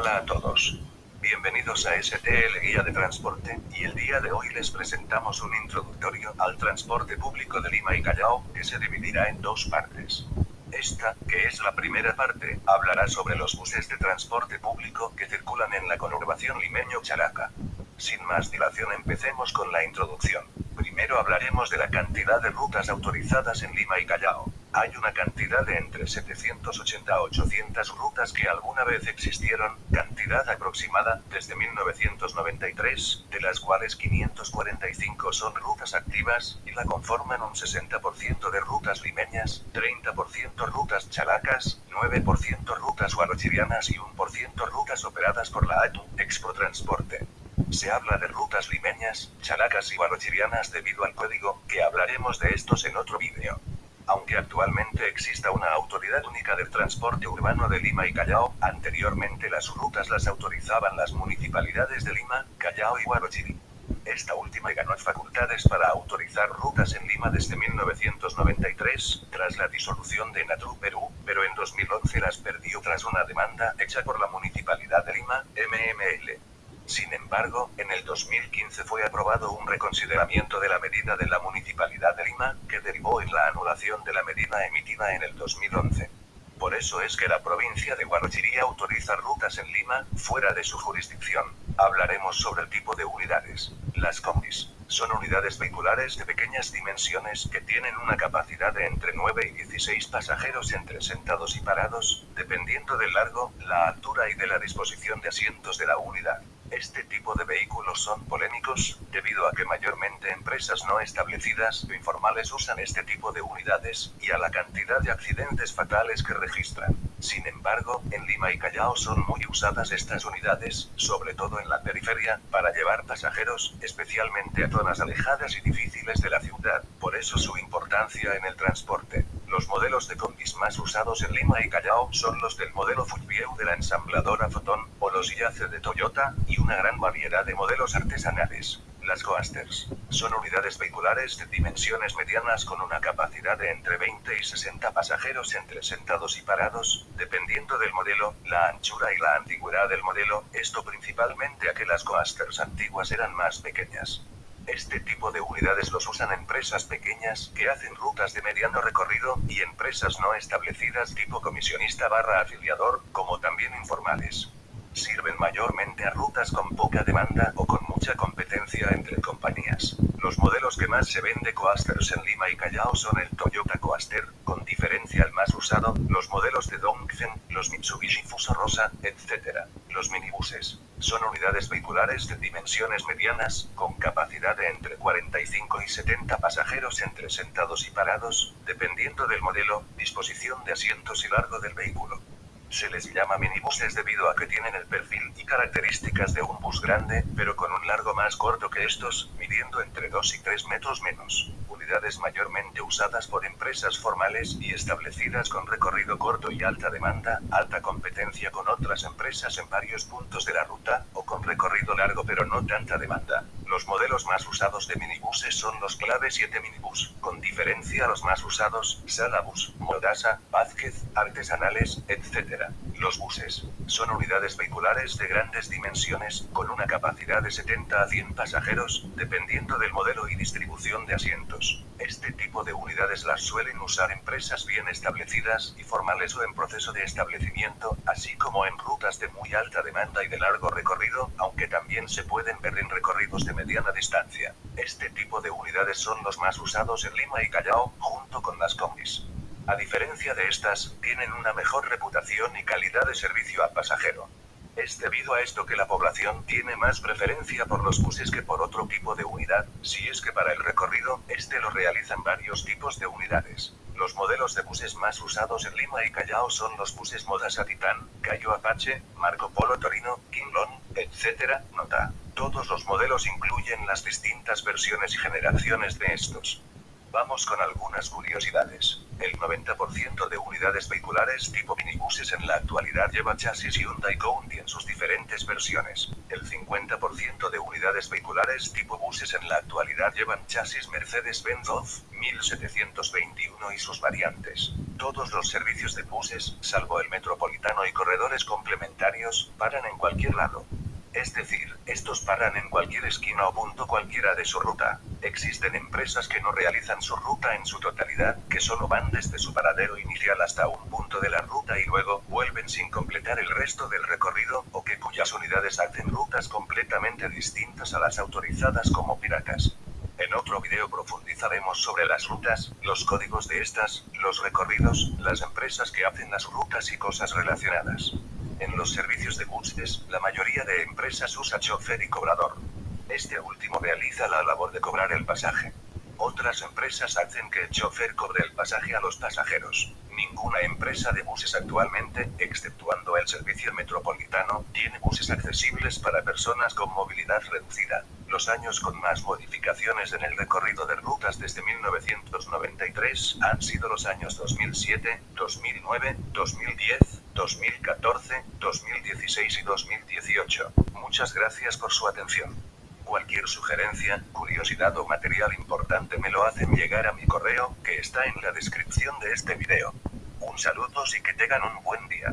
Hola a todos. Bienvenidos a STL Guía de Transporte, y el día de hoy les presentamos un introductorio al transporte público de Lima y Callao, que se dividirá en dos partes. Esta, que es la primera parte, hablará sobre los buses de transporte público que circulan en la conurbación limeño-characa. Sin más dilación empecemos con la introducción. Primero hablaremos de la cantidad de rutas autorizadas en Lima y Callao. Hay una cantidad de entre 780 a 800 rutas que alguna vez existieron, cantidad aproximada, desde 1993, de las cuales 545 son rutas activas, y la conforman un 60% de rutas limeñas, 30% rutas chalacas, 9% rutas guarochirianas y 1% rutas operadas por la ATU, Expo Transporte. Se habla de rutas limeñas, chalacas y guarochirianas debido al código, que hablaremos de estos en otro vídeo. Aunque actualmente exista una autoridad única del transporte urbano de Lima y Callao, anteriormente las rutas las autorizaban las municipalidades de Lima, Callao y Huarochirí. Esta última ganó facultades para autorizar rutas en Lima desde 1993, tras la disolución de Natru Perú, pero en 2011 las perdió tras una demanda hecha por la Municipalidad de Lima, MML. Sin embargo, en el 2015 fue aprobado un reconsideramiento de la medida de la Municipalidad de Lima, que derivó en la anulación de la medida emitida en el 2011. Por eso es que la provincia de Guarochirí autoriza rutas en Lima, fuera de su jurisdicción. Hablaremos sobre el tipo de unidades. Las combis. Son unidades vehiculares de pequeñas dimensiones que tienen una capacidad de entre 9 y 16 pasajeros entre sentados y parados, dependiendo del largo, la altura y de la disposición de asientos de la unidad. Este tipo de vehículos son polémicos, debido a que mayormente empresas no establecidas o informales usan este tipo de unidades, y a la cantidad de accidentes fatales que registran. Sin embargo, en Lima y Callao son muy usadas estas unidades, sobre todo en la periferia, para llevar pasajeros, especialmente a zonas alejadas y difíciles de la ciudad, por eso su importancia en el transporte. Los modelos de combis más usados en Lima y Callao son los del modelo Fujieu de la ensambladora Foton, o los Yace de Toyota, y una gran variedad de modelos artesanales. Las Coasters son unidades vehiculares de dimensiones medianas con una capacidad de entre 20 y 60 pasajeros entre sentados y parados, dependiendo del modelo, la anchura y la antigüedad del modelo, esto principalmente a que las Coasters antiguas eran más pequeñas. Este tipo de unidades los usan empresas pequeñas que hacen rutas de mediano recorrido y empresas no establecidas tipo comisionista barra afiliador, como también informales. Sirven mayormente a rutas con poca demanda o con mucha competencia entre compañías. Los modelos que más se ven de Coasters en Lima y Callao son el Toyota Coaster, con diferencia el más usado, los modelos de Dongfeng, los Mitsubishi Fuso Rosa, etc. Los minibuses. Son unidades vehiculares de dimensiones medianas, con capacidad de entre 45 y 70 pasajeros entre sentados y parados, dependiendo del modelo, disposición de asientos y largo del vehículo. Se les llama minibuses debido a que tienen el perfil y características de un bus grande, pero con un largo más corto que estos, midiendo entre 2 y 3 metros menos. Unidades mayormente usadas por empresas formales y establecidas con recorrido corto y alta demanda, alta competencia con otras empresas en varios puntos de la ruta, o con recorrido largo pero no tanta demanda. Los modelos más usados de minibuses son los Clave 7 Minibus, con diferencia a los más usados, Salabus, Modasa, Vázquez, Artesanales, etc. Los buses son unidades vehiculares de grandes dimensiones, con una capacidad de 70 a 100 pasajeros, dependiendo del modelo y distribución de asientos. Este tipo de unidades las suelen usar empresas bien establecidas y formales o en proceso de establecimiento, así como en rutas de muy alta demanda y de largo recorrido, aunque también se pueden ver en recorridos de mediana distancia. Este tipo de unidades son los más usados en Lima y Callao, junto con las combis. A diferencia de estas, tienen una mejor reputación y calidad de servicio al pasajero. Es debido a esto que la población tiene más preferencia por los buses que por otro tipo de unidad, si es que para el recorrido, este lo realizan varios tipos de unidades. Los modelos de buses más usados en Lima y Callao son los buses Modasa Titán, Cayo Apache, Marco Polo Torino, Kinglon, etc. Nota. Todos los modelos incluyen las distintas versiones y generaciones de estos. Vamos con algunas curiosidades. El 90% de unidades vehiculares tipo minibuses en la actualidad lleva chasis Hyundai County en sus diferentes versiones. El 50% de unidades vehiculares tipo buses en la actualidad llevan chasis Mercedes-Benz OFF 1721 y sus variantes. Todos los servicios de buses, salvo el metropolitano y corredores complementarios, paran en cualquier lado. Es decir, estos paran en cualquier esquina o punto cualquiera de su ruta. Existen empresas que no realizan su ruta en su totalidad, que solo van desde su paradero inicial hasta un punto de la ruta y luego vuelven sin completar el resto del recorrido, o que cuyas unidades hacen rutas completamente distintas a las autorizadas como piratas. En otro video profundizaremos sobre las rutas, los códigos de estas, los recorridos, las empresas que hacen las rutas y cosas relacionadas. En los servicios de buses, la mayoría de empresas usa chofer y cobrador. Este último realiza la labor de cobrar el pasaje. Otras empresas hacen que el chofer cobre el pasaje a los pasajeros. Ninguna empresa de buses actualmente, exceptuando el servicio metropolitano, tiene buses accesibles para personas con movilidad reducida. Los años con más modificaciones en el recorrido de rutas desde 1993 han sido los años 2007, 2009, 2010, 2014, 2016 y 2018. Muchas gracias por su atención. Cualquier sugerencia, curiosidad o material importante me lo hacen llegar a mi correo, que está en la descripción de este video. Un saludo y que tengan un buen día.